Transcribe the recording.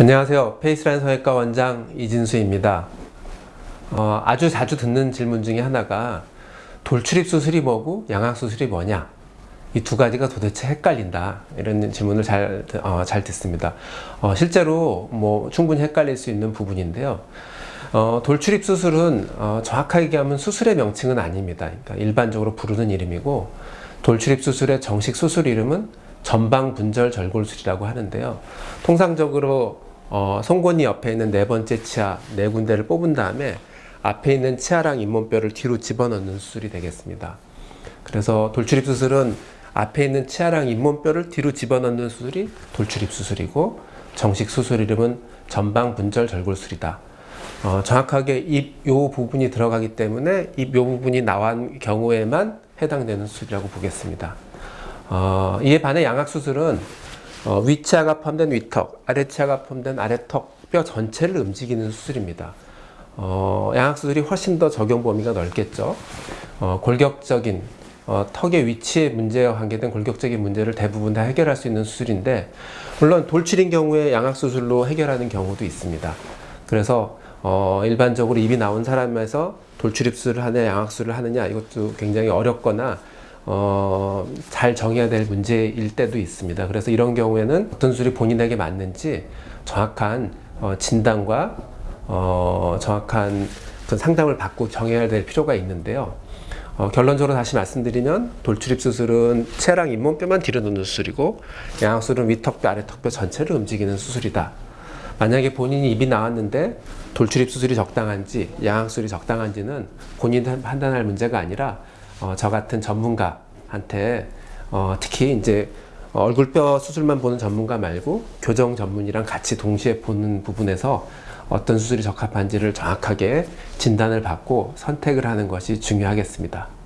안녕하세요. 페이스라인 성형외과 원장 이진수입니다. 어, 아주 자주 듣는 질문 중에 하나가 돌출입 수술이 뭐고 양악 수술이 뭐냐 이 두 가지가 도대체 헷갈린다 이런 질문을 잘, 어, 잘 듣습니다. 어, 실제로 뭐 충분히 헷갈릴 수 있는 부분인데요. 어, 돌출입 수술은 어, 정확하게 얘기하면 수술의 명칭은 아닙니다. 그러니까 일반적으로 부르는 이름이고 돌출입 수술의 정식 수술 이름은 전방 분절 절골술이라고 하는데요. 통상적으로 어, 송곳니 옆에 있는 네 번째 치아 네 군데를 뽑은 다음에 앞에 있는 치아랑 잇몸뼈를 뒤로 집어넣는 수술이 되겠습니다. 그래서 돌출입 수술은 앞에 있는 치아랑 잇몸뼈를 뒤로 집어넣는 수술이 돌출입 수술이고 정식 수술 이름은 전방 분절 절골술이다. 어, 정확하게 입 요 부분이 들어가기 때문에 입 요 부분이 나온 경우에만 해당되는 수술이라고 보겠습니다. 어, 이에 반해 양악 수술은 어, 위치아가 포함된 위턱, 아래치아가 포함된 아래턱 뼈 전체를 움직이는 수술입니다. 어, 양악수술이 훨씬 더 적용 범위가 넓겠죠. 어, 골격적인 어, 턱의 위치에 문제와 관계된 골격적인 문제를 대부분 다 해결할 수 있는 수술인데 물론 돌출인 경우에 양악수술로 해결하는 경우도 있습니다. 그래서 어, 일반적으로 입이 나온 사람에서 돌출입술을 하느냐 양악술을 하느냐 이것도 굉장히 어렵거나 어, 잘 정해야 될 문제일 때도 있습니다. 그래서 이런 경우에는 어떤 수술이 본인에게 맞는지 정확한 어, 진단과 어, 정확한 그 상담을 받고 정해야 될 필요가 있는데요. 어, 결론적으로 다시 말씀드리면 돌출입 수술은 체랑 잇몸뼈만 뒤로 놓는 수술이고 양악술은 위턱뼈 아래턱뼈 전체를 움직이는 수술이다. 만약에 본인이 입이 나왔는데 돌출입 수술이 적당한지 양악술이 적당한지는 본인이 판단할 문제가 아니라 어, 저 같은 전문가한테 어, 특히 이제 얼굴뼈 수술만 보는 전문가 말고 교정 전문이랑 같이 동시에 보는 부분에서 어떤 수술이 적합한지를 정확하게 진단을 받고 선택을 하는 것이 중요하겠습니다.